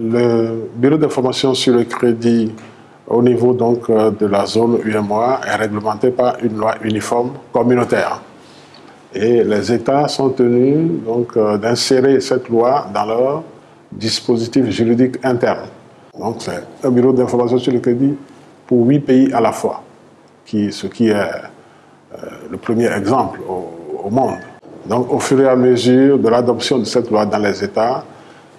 Le bureau d'information sur le crédit au niveau donc euh, de la zone UMOA est réglementé par une loi uniforme communautaire. Et les États sont tenus euh, d'insérer cette loi dans leur dispositif juridique interne. Donc c'est un bureau d'information sur le crédit pour huit pays à la fois, ce qui est euh, le premier exemple au monde. Donc au fur et à mesure de l'adoption de cette loi dans les États,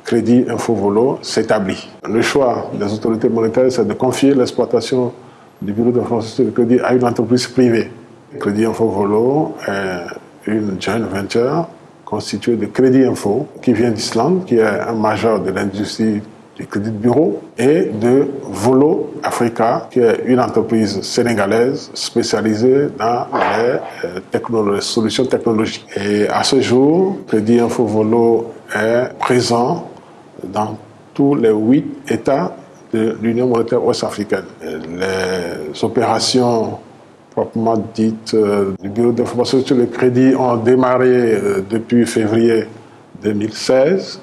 Crédit Infovolo s'établit. Le choix des autorités monétaires, c'est de confier l'exploitation du bureau d'information de crédit à une entreprise privée. Crédit Infovolo est une joint venture constituée de Crédit Info, qui vient d'Islande, qui est un majeur de l'industrie du crédit de bureau, et de Volo Africa, qui est une entreprise sénégalaise spécialisée dans les, solutions technologiques. Et à ce jour, Crédit Info Volo est présent dans tous les huit États de l'Union monétaire ouest-africaine. Les opérations proprement dites euh, du Bureau d'information sur le crédit ont démarré euh, depuis février 2016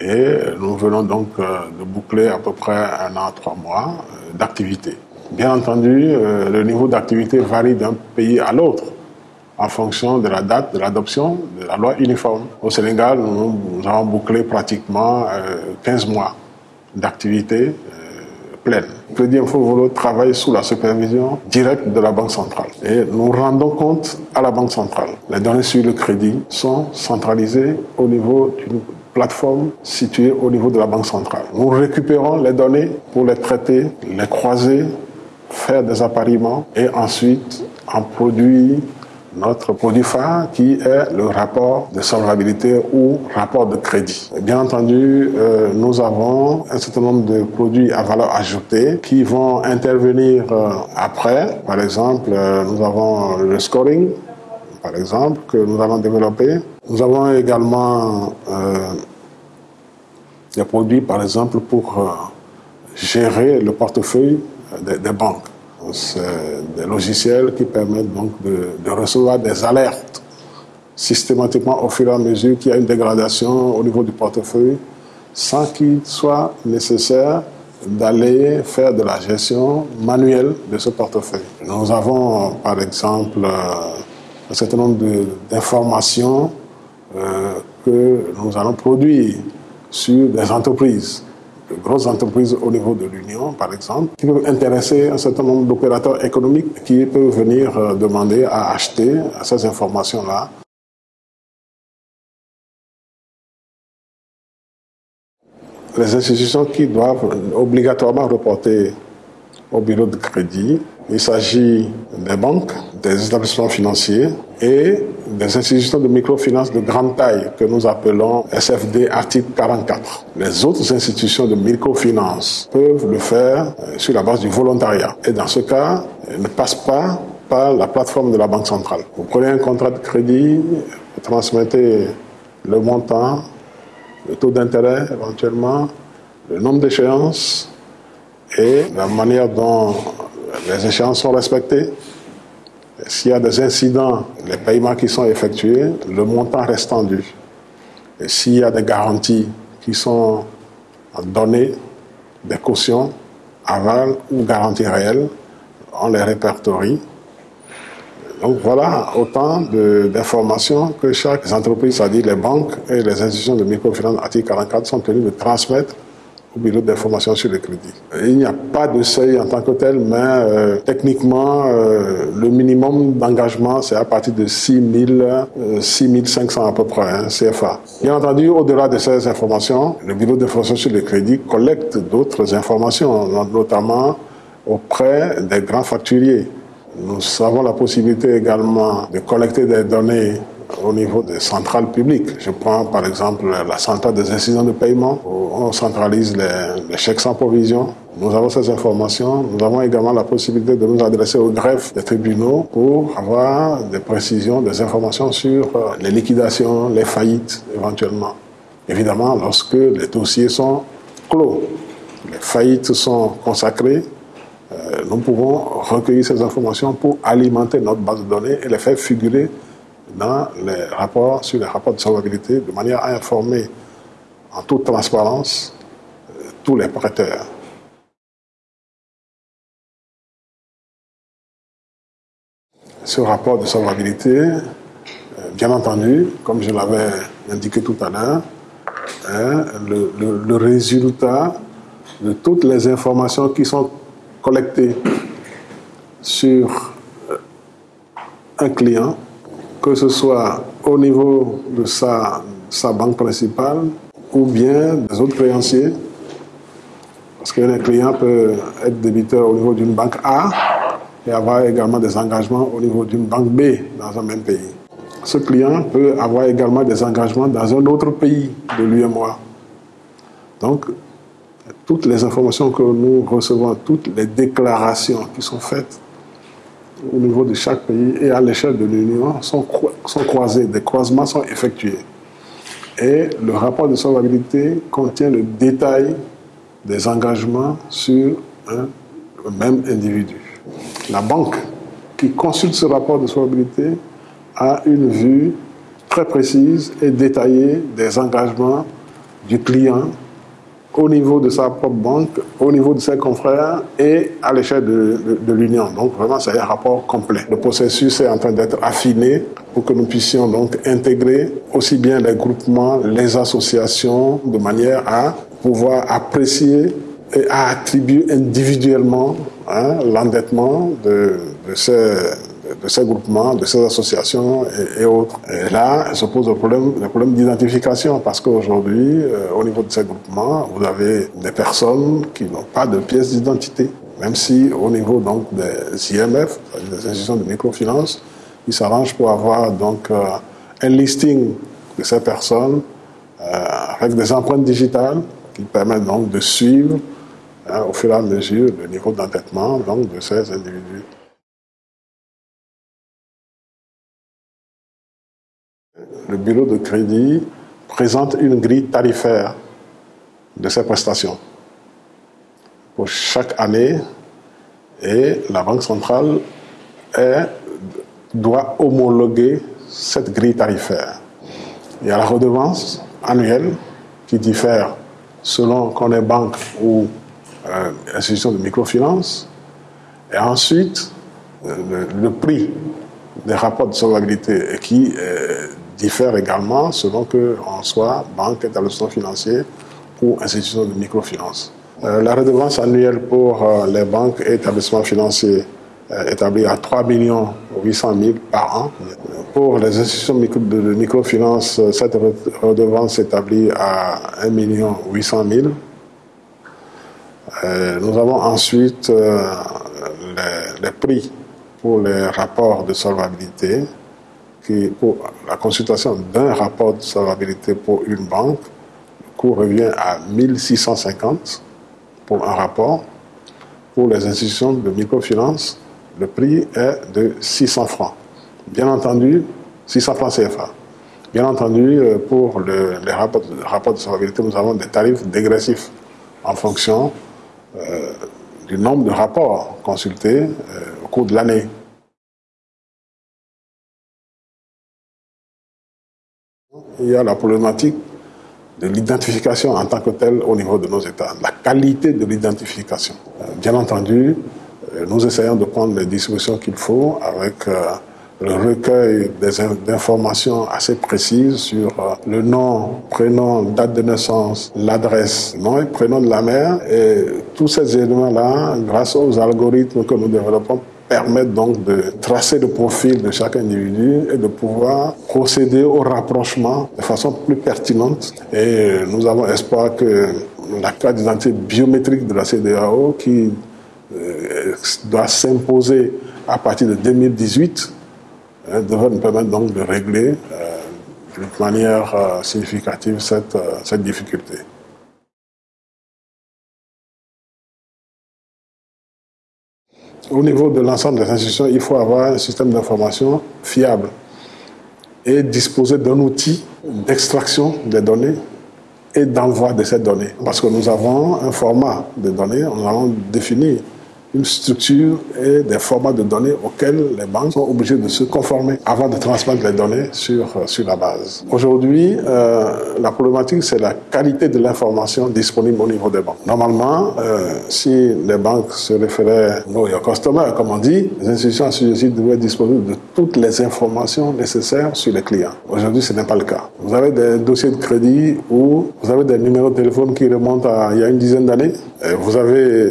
et nous venons donc euh, de boucler à peu près un an, trois mois d'activité. Bien entendu, le niveau d'activité varie d'un pays à l'autre en fonction de la date de l'adoption de la loi uniforme. Au Sénégal, nous, avons bouclé pratiquement 15 euh, mois d'activité euh, pleine. Le Crédit Info travaille sous la supervision directe de la Banque centrale. Et nous rendons compte à la Banque centrale. Les données sur le crédit sont centralisées au niveau d'une plateforme située au niveau de la Banque centrale. Nous récupérons les données pour les traiter, les croiser, faire des appariements et ensuite en produire notre produit phare qui est le rapport de solvabilité ou rapport de crédit. Bien entendu, euh, nous avons un certain nombre de produits à valeur ajoutée qui vont intervenir euh, après. Par exemple, euh, nous avons le scoring, par exemple, que nous allons développer. Nous avons également des produits, par exemple, pour gérer le portefeuille des banques. C'est des logiciels qui permettent donc de, recevoir des alertes systématiquement au fur et à mesure qu'il y a une dégradation au niveau du portefeuille sans qu'il soit nécessaire d'aller faire de la gestion manuelle de ce portefeuille. Nous avons par exemple un certain nombre d'informations euh, que nous allons produire sur des entreprises grosses entreprises au niveau de l'Union, par exemple, qui peuvent intéresser un certain nombre d'opérateurs économiques qui peuvent venir euh, demander à acheter ces informations-là. Les institutions qui doivent obligatoirement reporter au bureau de crédit, il s'agit des banques, des établissements financiers et des institutions de microfinance de grande taille que nous appelons SFD article 44. Les autres institutions de microfinance peuvent le faire euh, sur la base du volontariat. Et dans ce cas, ne passent pas par la plateforme de la Banque centrale. Vous prenez un contrat de crédit, vous transmettez le montant, le taux d'intérêt éventuellement, le nombre d'échéances et la manière dont les échéances sont respectées. S'il y a des incidents, les paiements qui sont effectués, le montant reste tendu. Et s'il y a des garanties qui sont données, des cautions, aval ou garanties réelles, on les répertorie. Donc voilà autant d'informations que chaque entreprise, c'est-à-dire les banques et les institutions de microfinance article 44 sont tenues de transmettre au bureau d'information sur le crédit. Il n'y a pas de seuil en tant que tel, mais euh, techniquement, euh, le minimum d'engagement, c'est à partir de 6 000, 6 500 à peu près, hein, CFA. Bien entendu, au-delà de ces informations, le bureau d'information sur le crédit collecte d'autres informations, notamment auprès des grands facturiers. Nous avons la possibilité également de collecter des données au niveau des centrales publiques. Je prends par exemple la centrale des incidents de paiement, où on centralise les, chèques sans provision. Nous avons ces informations. Nous avons également la possibilité de nous adresser au greffe des tribunaux pour avoir des précisions, des informations sur euh, les liquidations, les faillites éventuellement. Évidemment, lorsque les dossiers sont clos, les faillites sont consacrées, euh, nous pouvons recueillir ces informations pour alimenter notre base de données et les faire figurer dans les rapports, sur les rapports de solvabilité, de manière à informer en toute transparence tous les prêteurs. Ce rapport de solvabilité, euh, bien entendu, comme je l'avais indiqué tout à l'heure, hein, le, résultat de toutes les informations qui sont collectées sur euh, un client, que ce soit au niveau de sa, sa banque principale ou bien des autres créanciers, parce qu'un client peut être débiteur au niveau d'une banque A et avoir également des engagements au niveau d'une banque B dans un même pays. Ce client peut avoir également des engagements dans un autre pays de l'UMOA. Donc, toutes les informations que nous recevons, toutes les déclarations qui sont faites au niveau de chaque pays et à l'échelle de l'Union sont, sont croisées, des croisements sont effectués. Et le rapport de solvabilité contient le détail des engagements sur un même individu. La banque qui consulte ce rapport de solvabilité a une vue très précise et détaillée des engagements du client au niveau de sa propre banque, au niveau de ses confrères et à l'échelle de, l'Union. Donc vraiment, c'est un rapport complet. Le processus est en train d'être affiné pour que nous puissions donc intégrer aussi bien les groupements, les associations, de manière à pouvoir apprécier et à attribuer individuellement hein, l'endettement de, de, ces, de ces groupements, de ces associations et, autres. Et là, se pose le problème, d'identification parce qu'aujourd'hui, euh, au niveau de ces groupements, vous avez des personnes qui n'ont pas de pièce d'identité. Même si au niveau donc des IMF, des institutions de microfinance, ils s'arrangent pour avoir donc euh, un listing de ces personnes euh, avec des empreintes digitales qui permettent donc de suivre hein, au fur et à mesure le niveau d'endettement de ces individus. Le bureau de crédit présente une grille tarifaire de ces prestations pour chaque année et la Banque centrale doit homologuer cette grille tarifaire. Il y a la redevance annuelle qui diffère selon qu'on est banque ou euh, institution de microfinance. Et ensuite, euh, le, prix des rapports de solvabilité qui euh, diffère également selon qu'on soit banque, établissement financier ou institution de microfinance. la redevance annuelle pour les banques et établissements financiers établie à 3 800 000 par an. Pour les institutions de microfinance, cette redevance s'établit à 1 800 000. nous avons ensuite euh, les, prix pour les rapports de solvabilité, qui, pour la consultation d'un rapport de solvabilité pour une banque, le coût revient à 1650 pour un rapport. Pour les institutions de microfinance, le prix est de 600 francs. Bien entendu, 600 francs CFA. Bien entendu, euh, pour les rapports, de solvabilité, nous avons des tarifs dégressifs en fonction euh, du nombre de rapports consultés euh, au cours de l'année. Il y a la problématique de l'identification en tant que telle au niveau de nos États, la qualité de l'identification. bien entendu, nous essayons de prendre les dispositions qu'il faut avec le recueil d'informations assez précises sur euh, le nom, prénom, date de naissance, l'adresse, nom et prénom de la mère. Et tous ces éléments-là, grâce aux algorithmes que nous développons, permettent donc de tracer le profil de chaque individu et de pouvoir procéder au rapprochement de façon plus pertinente. Et nous avons espoir que la carte d'identité biométrique de la CDAO, qui euh, doit s'imposer à partir de 2018, Hein, devrait nous permettre donc de régler euh, d'une manière euh, significative cette, euh, cette difficulté. Au niveau de l'ensemble des institutions, il faut avoir un système d'information fiable et disposer d'un outil d'extraction des données et d'envoi de ces données. Parce que nous avons un format de données, nous avons défini une structure et des formats de données auxquels les banques sont obligées de se conformer avant de transmettre les données sur, euh, sur la base. Aujourd'hui, euh, la problématique, c'est la qualité de l'information disponible au niveau des banques. Normalement, euh, si les banques se référaient know your customer, comme on dit, les institutions assujetties devraient disposer de toutes les informations nécessaires sur les clients. Aujourd'hui, ce n'est pas le cas. Vous avez des dossiers de crédit où vous avez des numéros de téléphone qui remontent à il y a une dizaine d'années. Vous avez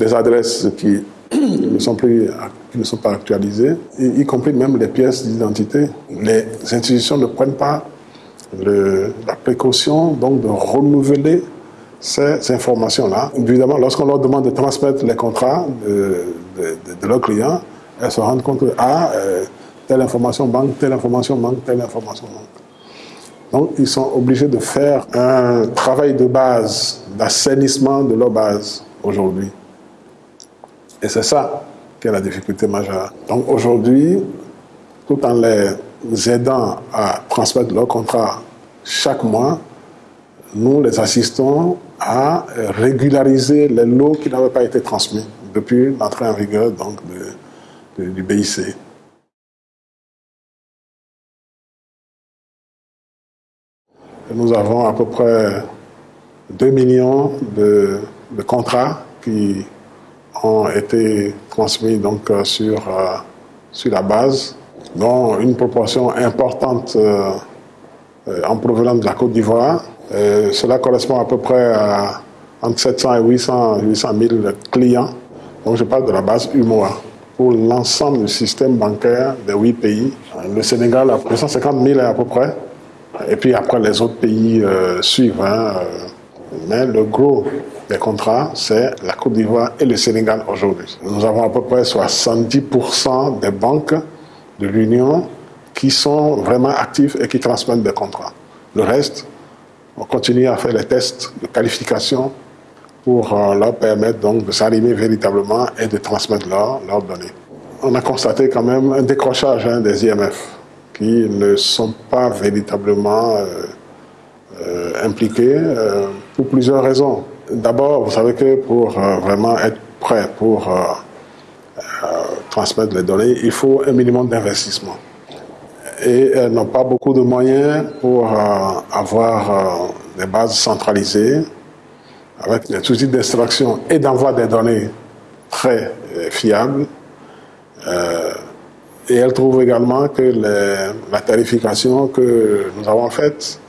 des adresses qui ne sont plus qui ne sont pas actualisées, y, compris même les pièces d'identité. Les institutions ne prennent pas la précaution donc de renouveler ces informations-là. Évidemment, lorsqu'on leur demande de transmettre les contrats de, leurs clients, elles se rendent compte que ah, euh, telle information manque, telle information manque, telle information manque. Donc, ils sont obligés de faire un travail de base, d'assainissement de leur base aujourd'hui. Et c'est ça qui est la difficulté majeure. Donc aujourd'hui, tout en les aidant à transmettre leur contrat chaque mois, nous les assistons à régulariser les lots qui n'avaient pas été transmis depuis l'entrée en vigueur donc, du BIC. nous avons à peu près 2 millions de, de contrats qui ont été transmis donc euh, sur, euh, sur la base, dont une proportion importante euh, en provenance de la Côte d'Ivoire. cela correspond à peu près à entre 700 et 800, 800 000 clients. Donc je parle de la base UMOA pour l'ensemble du système bancaire des huit pays. Le Sénégal a 250 000 à peu près. Et puis après, les autres pays suivent. Hein, mais le gros des contrats, c'est la Côte d'Ivoire et le Sénégal aujourd'hui. Nous avons à peu près 70% des banques de l'Union qui sont vraiment actives et qui transmettent des contrats. Le reste, on continue à faire les tests de qualification pour euh, leur permettre donc de s'arrimer véritablement et de transmettre leurs données. On a constaté quand même un décrochage hein, des IMF qui ne sont pas véritablement euh, euh, impliqués pour plusieurs raisons. D'abord, vous savez que pour euh, vraiment être prêt pour euh, euh, transmettre les données, il faut un minimum d'investissement. Et elles n'ont pas beaucoup de moyens pour avoir des bases centralisées avec des outils d'extraction et d'envoi des données très fiables. et elles trouvent également que la tarification que nous avons faite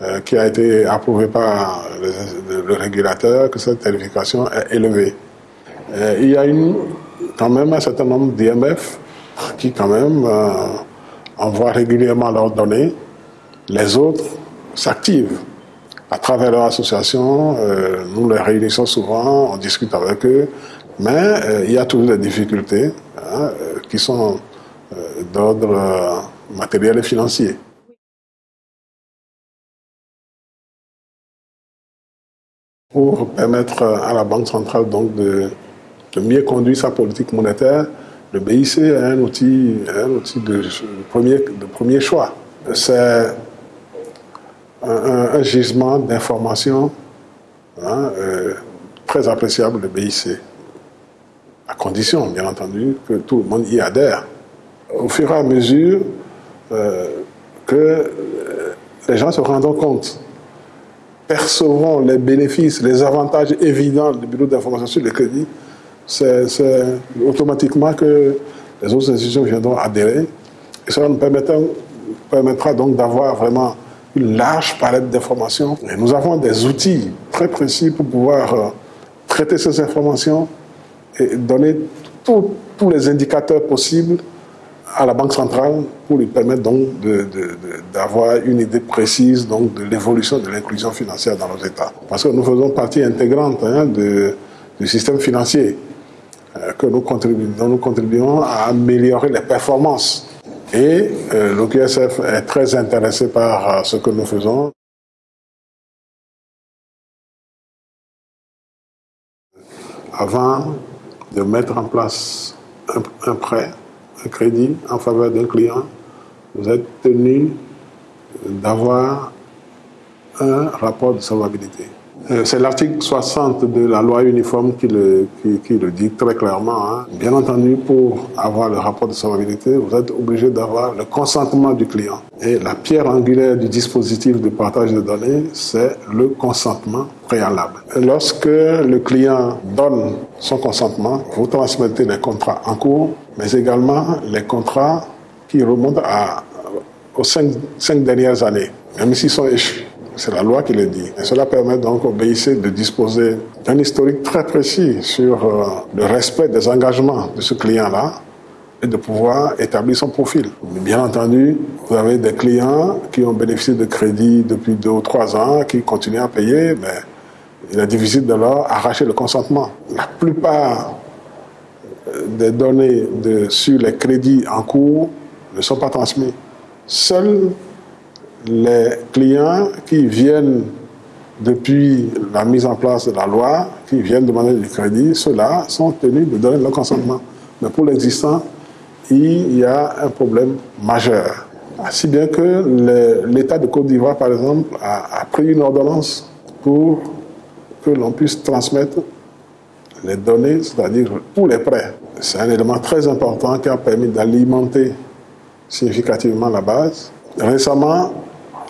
euh, qui a été approuvé par le, régulateur, que cette tarification est élevée. Euh, il y a quand même un certain nombre d'IMF qui quand même euh, envoient régulièrement leurs données. Les autres s'activent à travers leur association. nous les réunissons souvent, on discute avec eux, mais il y a toujours des difficultés hein, qui sont d'ordre matériel et financier. Pour permettre à la Banque centrale donc de, mieux conduire sa politique monétaire, le BIC est un outil, un outil de, premier, de premier choix. C'est un, gisement d'informations hein, euh, très appréciable, le BIC, à condition, bien entendu, que tout le monde y adhère. Au fur et à mesure euh, que euh, les gens se rendent compte percevront les bénéfices, les avantages évidents du bureau d'information sur le crédit, c'est automatiquement que les autres institutions viendront adhérer. Et cela nous permettra, donc d'avoir vraiment une large palette d'informations. Et nous avons des outils très précis pour pouvoir euh, traiter ces informations et donner tous les indicateurs possibles à la Banque centrale pour lui permettre donc d'avoir une idée précise donc de l'évolution de l'inclusion financière dans nos États. Parce que nous faisons partie intégrante hein, du système financier, euh, que nous contribuons, dont nous contribuons à améliorer les performances. Et euh, l'OQSF est très intéressé par euh, ce que nous faisons. Avant de mettre en place un prêt, un crédit en faveur d'un client, vous êtes tenu d'avoir un rapport de solvabilité. Euh, c'est l'article 60 de la loi uniforme qui le, dit très clairement. Hein. Bien entendu, pour avoir le rapport de solvabilité, vous êtes obligé d'avoir le consentement du client. Et la pierre angulaire du dispositif de partage de données, c'est le consentement préalable. lorsque le client donne son consentement, vous transmettez les contrats en cours, mais également les contrats qui remontent aux cinq, cinq dernières années, même s'ils sont échus. C'est la loi qui le dit. Cela permet donc au BIC de disposer d'un historique très précis sur euh, le respect des engagements de ce client-là et de pouvoir établir son profil. bien entendu, vous avez des clients qui ont bénéficié de crédits depuis deux ou trois ans, qui continuent à payer, mais il est difficile de leur arracher le consentement. La plupart euh, des données sur les crédits en cours ne sont pas transmises. Seuls les clients qui viennent depuis la mise en place de la loi, qui viennent demander du crédit, ceux-là sont tenus de donner leur consentement. Mais pour l'existant, il y a un problème majeur. Si bien que l'État de Côte d'Ivoire, par exemple, a, a, pris une ordonnance pour que l'on puisse transmettre les données, c'est-à-dire tous les prêts. C'est un élément très important qui a permis d'alimenter significativement la base. Récemment,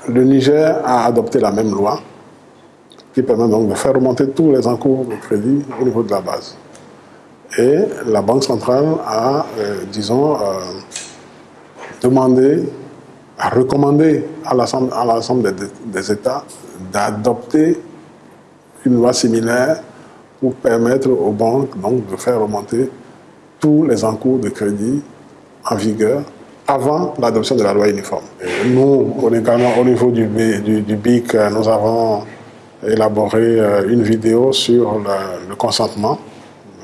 le Niger a adopté la même loi qui permet donc de faire remonter tous les encours de crédit au niveau de la base. Et la Banque centrale a, euh, disons, euh, demandé, a recommandé à l'ensemble des, des États d'adopter une loi similaire pour permettre aux banques donc, de faire remonter tous les encours de crédit en vigueur avant l'adoption de la loi uniforme. Nous, au niveau du, BIC, nous avons élaboré euh, une vidéo sur le, consentement,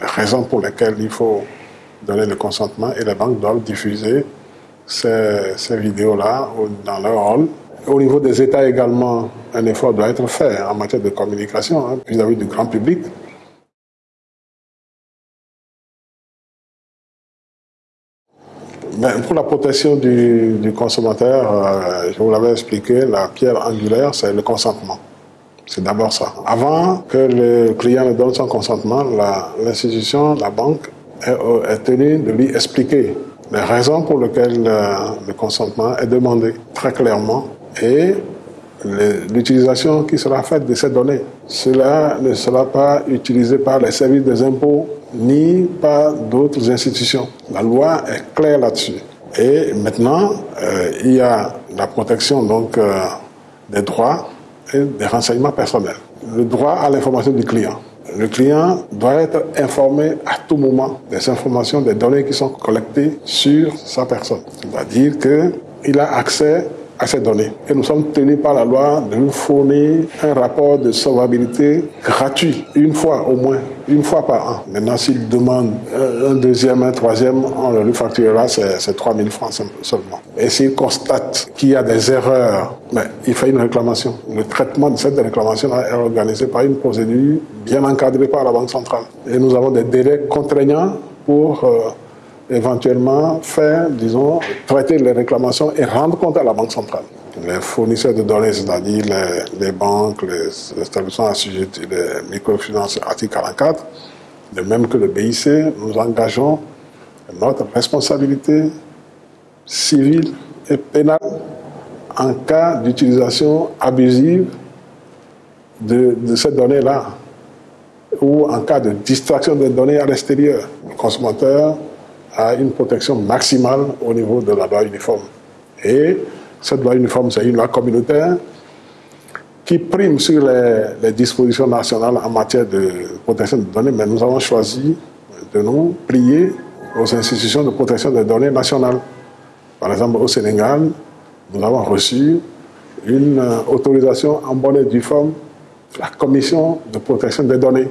les raisons pour lesquelles il faut donner le consentement et les banques doivent diffuser ces, vidéos-là dans leur rôle. Au niveau des États également, un effort doit être fait en matière de communication hein, vis-à-vis du grand public. Ben, pour la protection du, consommateur, euh, je vous l'avais expliqué, la pierre angulaire, c'est le consentement. C'est d'abord ça. Avant que le client ne donne son consentement, l'institution, la, banque, est, tenue de lui expliquer les raisons pour lesquelles euh, le consentement est demandé très clairement et l'utilisation qui sera faite de ces données. Cela ne sera pas utilisé par les services des impôts ni par d'autres institutions. La loi est claire là-dessus. Et maintenant, euh, il y a la protection donc euh, des droits et des renseignements personnels. Le droit à l'information du client. Le client doit être informé à tout moment des informations, des données qui sont collectées sur sa personne. C'est-à-dire qu'il a accès à ces données. Et nous sommes tenus par la loi de nous fournir un rapport de solvabilité gratuit, une fois au moins, une fois par an. Maintenant, s'il demande un deuxième, un troisième, on lui facturera c'est 3 000 francs seulement. Et s'il constate qu'il y a des erreurs, il fait une réclamation. Le traitement de cette réclamation est organisé par une procédure bien encadrée par la Banque centrale. Et nous avons des délais contraignants pour... Euh, éventuellement faire, disons, traiter les réclamations et rendre compte à la Banque centrale. Les fournisseurs de données, c'est-à-dire les, banques, les, établissements assujettis, les microfinances, article 44, de même que le BIC, nous engageons notre responsabilité civile et pénale en cas d'utilisation abusive de, de ces données-là ou en cas de distraction des données à l'extérieur. Le consommateur à une protection maximale au niveau de la loi uniforme. Et cette loi uniforme, c'est une loi communautaire qui prime sur les, dispositions nationales en matière de protection des données, mais nous avons choisi de nous plier aux institutions de protection des données nationales. Par exemple, au Sénégal, nous avons reçu une autorisation en bonne et due forme de la Commission de protection des données